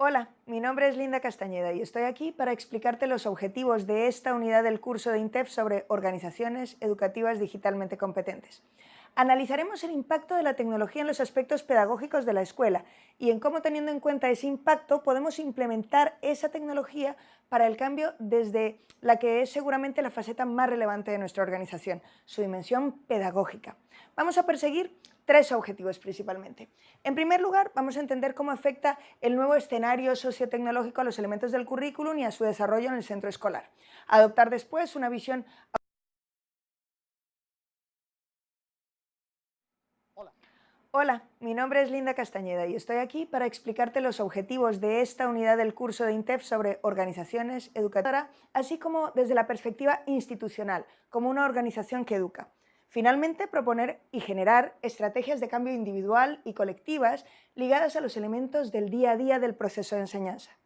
Hola, mi nombre es Linda Castañeda y estoy aquí para explicarte los objetivos de esta unidad del curso de INTEF sobre organizaciones educativas digitalmente competentes. Analizaremos el impacto de la tecnología en los aspectos pedagógicos de la escuela y en cómo teniendo en cuenta ese impacto podemos implementar esa tecnología para el cambio desde la que es seguramente la faceta más relevante de nuestra organización, su dimensión pedagógica. Vamos a perseguir tres objetivos principalmente. En primer lugar, vamos a entender cómo afecta el nuevo escenario sociotecnológico a los elementos del currículum y a su desarrollo en el centro escolar. Adoptar después una visión Hola, mi nombre es Linda Castañeda y estoy aquí para explicarte los objetivos de esta unidad del curso de INTEF sobre organizaciones educadoras, así como desde la perspectiva institucional, como una organización que educa. Finalmente, proponer y generar estrategias de cambio individual y colectivas ligadas a los elementos del día a día del proceso de enseñanza.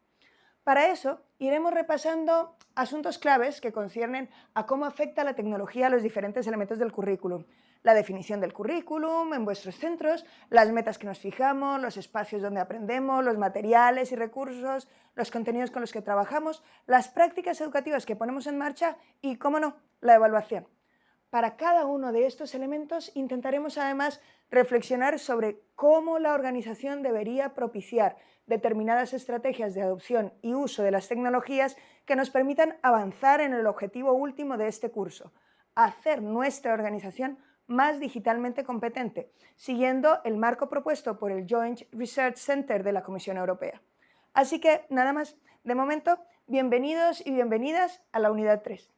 Para eso, iremos repasando asuntos claves que conciernen a cómo afecta la tecnología a los diferentes elementos del currículum, la definición del currículum en vuestros centros, las metas que nos fijamos, los espacios donde aprendemos, los materiales y recursos, los contenidos con los que trabajamos, las prácticas educativas que ponemos en marcha y, cómo no, la evaluación. Para cada uno de estos elementos intentaremos además reflexionar sobre cómo la organización debería propiciar determinadas estrategias de adopción y uso de las tecnologías que nos permitan avanzar en el objetivo último de este curso, hacer nuestra organización más digitalmente competente, siguiendo el marco propuesto por el Joint Research Center de la Comisión Europea. Así que, nada más, de momento, bienvenidos y bienvenidas a la Unidad 3.